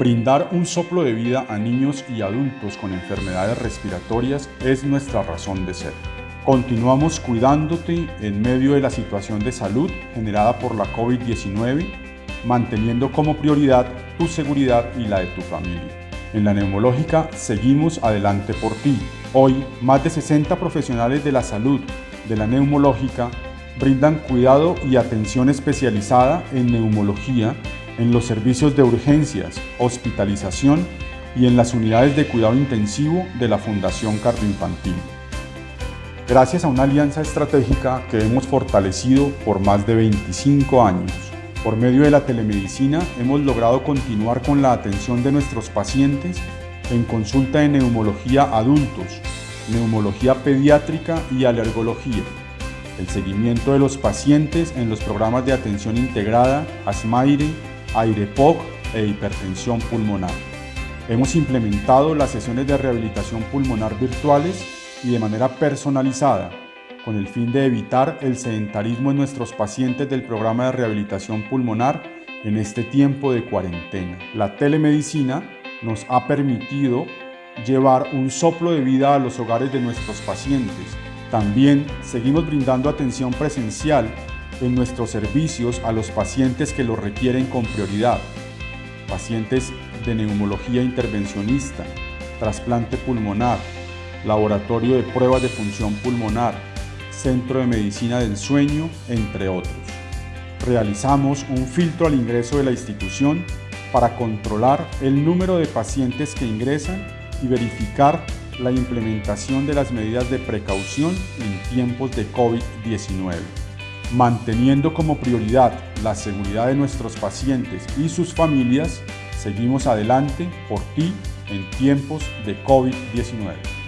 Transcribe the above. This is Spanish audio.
Brindar un soplo de vida a niños y adultos con enfermedades respiratorias es nuestra razón de ser. Continuamos cuidándote en medio de la situación de salud generada por la COVID-19, manteniendo como prioridad tu seguridad y la de tu familia. En la neumológica seguimos adelante por ti. Hoy, más de 60 profesionales de la salud de la neumológica brindan cuidado y atención especializada en neumología en los servicios de urgencias, hospitalización y en las unidades de cuidado intensivo de la Fundación Cardioinfantil. Gracias a una alianza estratégica que hemos fortalecido por más de 25 años, por medio de la telemedicina hemos logrado continuar con la atención de nuestros pacientes en consulta de neumología adultos, neumología pediátrica y alergología, el seguimiento de los pacientes en los programas de atención integrada, ASMAIRE, AIREPOC e hipertensión pulmonar. Hemos implementado las sesiones de rehabilitación pulmonar virtuales y de manera personalizada, con el fin de evitar el sedentarismo en nuestros pacientes del programa de rehabilitación pulmonar en este tiempo de cuarentena. La telemedicina nos ha permitido llevar un soplo de vida a los hogares de nuestros pacientes. También seguimos brindando atención presencial en nuestros servicios a los pacientes que lo requieren con prioridad. Pacientes de neumología intervencionista, trasplante pulmonar, laboratorio de pruebas de función pulmonar, centro de medicina del sueño, entre otros. Realizamos un filtro al ingreso de la institución para controlar el número de pacientes que ingresan y verificar la implementación de las medidas de precaución en tiempos de COVID-19. Manteniendo como prioridad la seguridad de nuestros pacientes y sus familias, seguimos adelante por ti en tiempos de COVID-19.